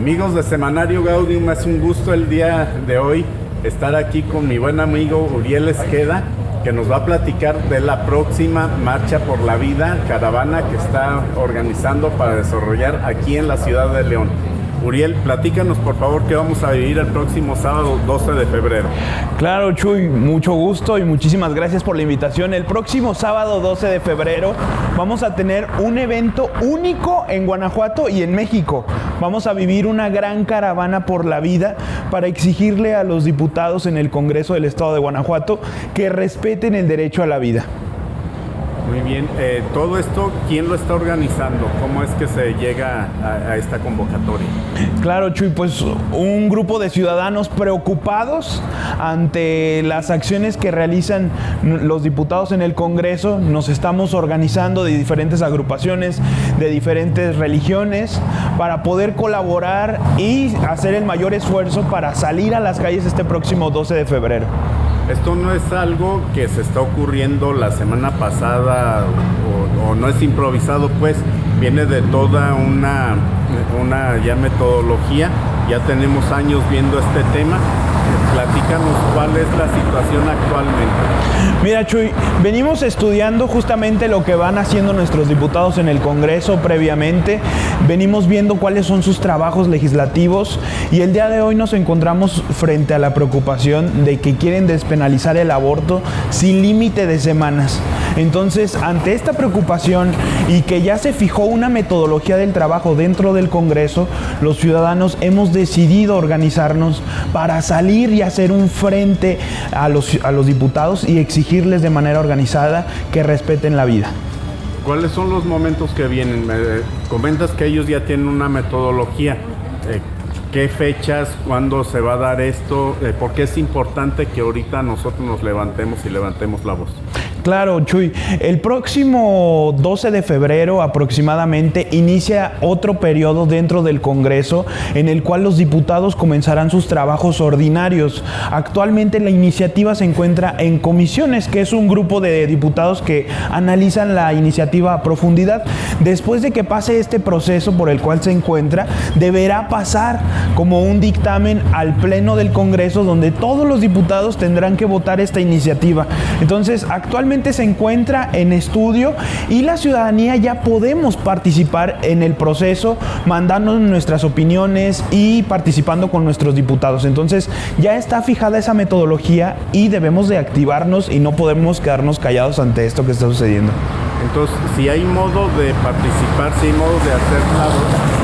Amigos de Semanario Gaudium, es un gusto el día de hoy estar aquí con mi buen amigo Uriel Esqueda, que nos va a platicar de la próxima Marcha por la Vida, caravana que está organizando para desarrollar aquí en la ciudad de León. Uriel, platícanos por favor qué vamos a vivir el próximo sábado 12 de febrero. Claro, Chuy, mucho gusto y muchísimas gracias por la invitación. El próximo sábado 12 de febrero vamos a tener un evento único en Guanajuato y en México. Vamos a vivir una gran caravana por la vida para exigirle a los diputados en el Congreso del Estado de Guanajuato que respeten el derecho a la vida. Muy bien, eh, todo esto, ¿quién lo está organizando? ¿Cómo es que se llega a, a, esta convocatoria? Claro, Chuy, pues un grupo de ciudadanos preocupados ante las acciones que realizan los diputados en el Congreso. Nos estamos organizando de diferentes agrupaciones, de diferentes religiones, para poder colaborar y hacer el mayor esfuerzo para salir a las calles este próximo 12 de febrero. Esto no es algo que se está ocurriendo la semana pasada o, no es improvisado, pues viene de toda una, una ya metodología. Ya tenemos años viendo este tema platícanos cuál es la situación actualmente. Mira, Chuy, venimos estudiando justamente lo que van haciendo nuestros diputados en el Congreso previamente. Venimos viendo cuáles son sus trabajos legislativos y el día de hoy nos encontramos frente a la preocupación de que quieren despenalizar el aborto sin límite de semanas. Entonces, ante esta preocupación y que ya se fijó una metodología del trabajo dentro del Congreso, los ciudadanos hemos decidido organizarnos para salir y hacer un frente a los, a los diputados y exigirles de manera organizada que respeten la vida. ¿Cuáles son los momentos que vienen? Me comentas que ellos ya tienen una metodología. Eh, ¿Qué fechas? ¿Cuándo se va a dar esto? Eh, ¿Por qué es importante que ahorita nosotros nos levantemos y levantemos la voz? Claro, Chuy. El próximo 12 de febrero aproximadamente inicia otro periodo dentro del Congreso en el cual los diputados comenzarán sus trabajos ordinarios. Actualmente la iniciativa se encuentra en comisiones, que es un grupo de diputados que analizan la iniciativa a profundidad. Después de que pase este proceso por el cual se encuentra, deberá pasar como un dictamen al Pleno del Congreso donde todos los diputados tendrán que votar esta iniciativa. Entonces, actualmente se encuentra en estudio y la ciudadanía ya podemos participar en el proceso, mandando nuestras opiniones y participando con nuestros diputados. Entonces ya está fijada esa metodología y debemos de activarnos y no podemos quedarnos callados ante esto que está sucediendo. Entonces, si hay modo de participar, si hay modo de hacer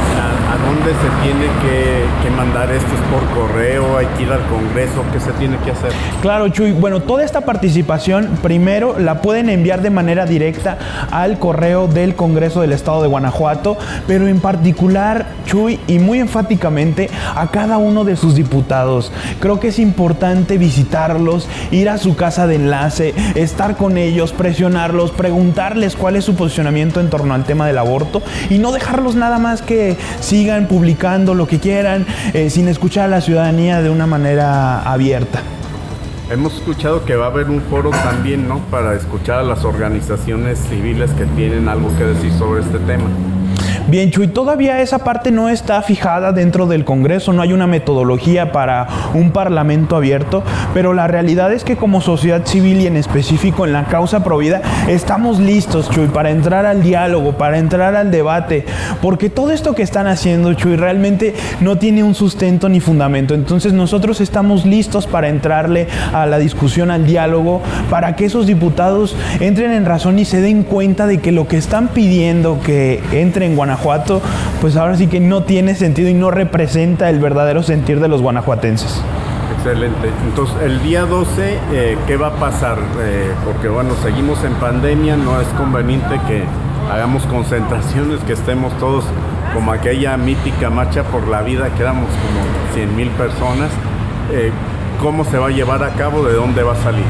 ¿a, dónde se tiene que, que, mandar esto? ¿Es por correo? ¿Hay que ir al Congreso? ¿Qué se tiene que hacer? Claro, Chuy. Bueno, toda esta participación, primero la pueden enviar de manera directa al correo del Congreso del Estado de Guanajuato, pero en particular, Chuy, y muy enfáticamente a cada uno de sus diputados. Creo que es importante visitarlos, ir a su casa de enlace, estar con ellos, presionarlos, preguntarles cuál es su posicionamiento en torno al tema del aborto y no dejarlos nada más que sigan publicando lo que quieran eh, sin escuchar a la ciudadanía de una manera abierta. Hemos escuchado que va a haber un foro también, ¿no? Para escuchar a las organizaciones civiles que tienen algo que decir sobre este tema. Bien, Chuy, todavía esa parte no está fijada dentro del Congreso, no hay una metodología para un parlamento abierto, pero la realidad es que como sociedad civil y en específico en la causa provida, estamos listos, Chuy, para entrar al diálogo, para entrar al debate, porque todo esto que están haciendo, Chuy, realmente no tiene un sustento ni fundamento. Entonces nosotros estamos listos para entrarle a la discusión, al diálogo, para que esos diputados entren en razón y se den cuenta de que lo que están pidiendo que entre en Guanajuato Guanajuato, pues ahora sí que no tiene sentido y no representa el verdadero sentir de los guanajuatenses. Excelente. Entonces, el día 12, eh, ¿qué va a pasar? Eh, porque bueno, seguimos en pandemia, no es conveniente que hagamos concentraciones, que estemos todos como aquella mítica marcha por la vida, que éramos como 100 mil personas. Eh, ¿Cómo se va a llevar a cabo? ¿De dónde va a salir?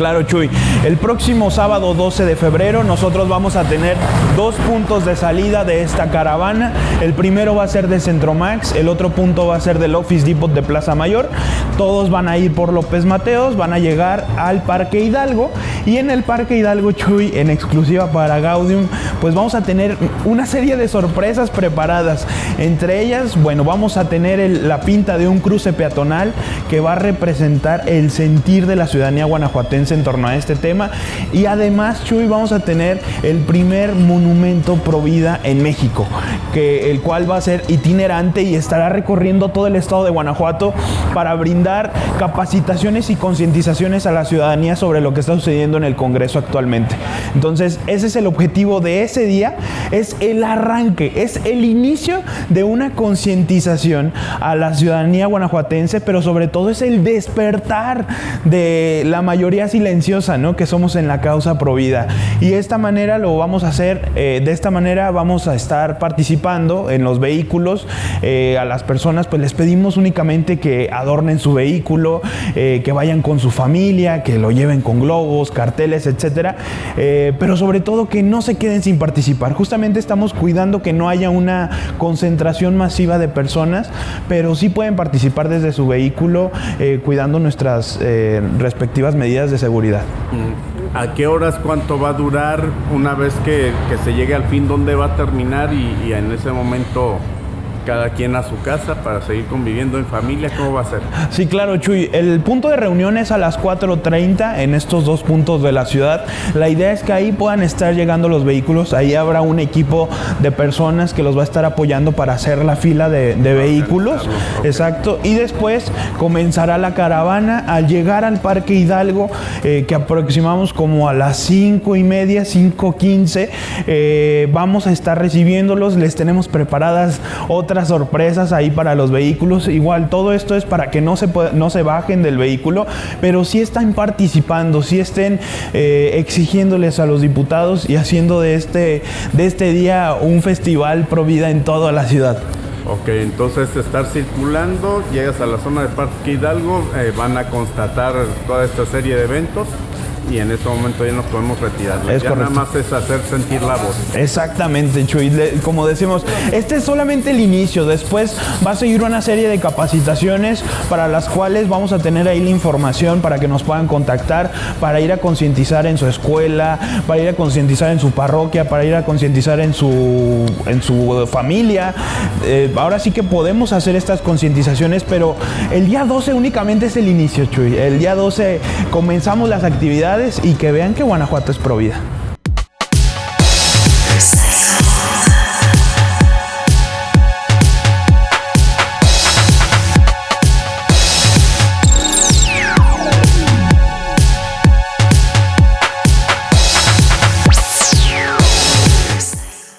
Claro, Chuy. El próximo sábado 12 de febrero nosotros vamos a tener dos puntos de salida de esta caravana. El primero va a ser de Centromax, el otro punto va a ser del Office Depot de Plaza Mayor. Todos van a ir por López Mateos, van a llegar al Parque Hidalgo y en el Parque Hidalgo Chuy, en exclusiva para Gaudium, pues vamos a tener una serie de sorpresas preparadas. Entre ellas, bueno, vamos a tener la pinta de un cruce peatonal que va a representar el sentir de la ciudadanía guanajuatense en torno a este tema. Y además, Chuy, vamos a tener el primer monumento pro vida en México, que, el cual va a ser itinerante y estará recorriendo todo el estado de Guanajuato para brindar capacitaciones y concientizaciones a la ciudadanía sobre lo que está sucediendo en el Congreso actualmente. Entonces, ese es el objetivo de ese día, es el arranque, es el inicio de una concientización a la ciudadanía guanajuatense, pero sobre todo es el despertar de la mayoría silenciosa, ¿no? Que somos en la causa provida. Y de esta manera lo vamos a hacer, eh, de esta manera vamos a estar participando en los vehículos. Eh, a las personas, pues les pedimos únicamente que adornen su vehículo, eh, que vayan con su familia, que lo lleven con globos, carteles, etcétera. pero sobre todo que no se queden sin participar. Justamente estamos cuidando que no haya una concentración masiva de personas, pero sí pueden participar desde su vehículo cuidando nuestras respectivas medidas de seguridad. ¿A qué horas cuánto va a durar una vez que, se llegue al fin? ¿Dónde va a terminar? y en ese momento cada quien a su casa para seguir conviviendo en familia? ¿Cómo va a ser? Sí, claro, Chuy. El punto de reunión es a las 4.30 en estos dos puntos de la ciudad. La idea es que ahí puedan estar llegando los vehículos. Ahí habrá un equipo de personas que los va a estar apoyando para hacer la fila de, vehículos. Exacto. Y después comenzará la caravana. Al llegar al Parque Hidalgo, eh, que aproximamos como a las 5 y media, 5.15, eh, vamos a estar recibiéndolos. Les tenemos preparadas otras otras sorpresas ahí para los vehículos. Igual todo esto es para que no se, no se bajen del vehículo, pero sí están participando, sí estén eh, exigiéndoles a los diputados y haciendo de este, de este día un festival pro vida en toda la ciudad. Ok, entonces estar circulando, llegas a la zona de Parque Hidalgo, eh, van a constatar toda esta serie de eventos y en ese momento ya nos podemos retirar. Es ya nada más es hacer sentir la voz. Exactamente, Chuy. Como decimos, este es solamente el inicio. Después va a seguir una serie de capacitaciones para las cuales vamos a tener ahí la información para que nos puedan contactar, para ir a concientizar en su escuela, para ir a concientizar en su parroquia, para ir a concientizar en su, en su familia. Eh, ahora sí que podemos hacer estas concientizaciones, pero el día 12 únicamente es el inicio, Chuy. El día 12 comenzamos las actividades y que vean que Guanajuato es pro vida.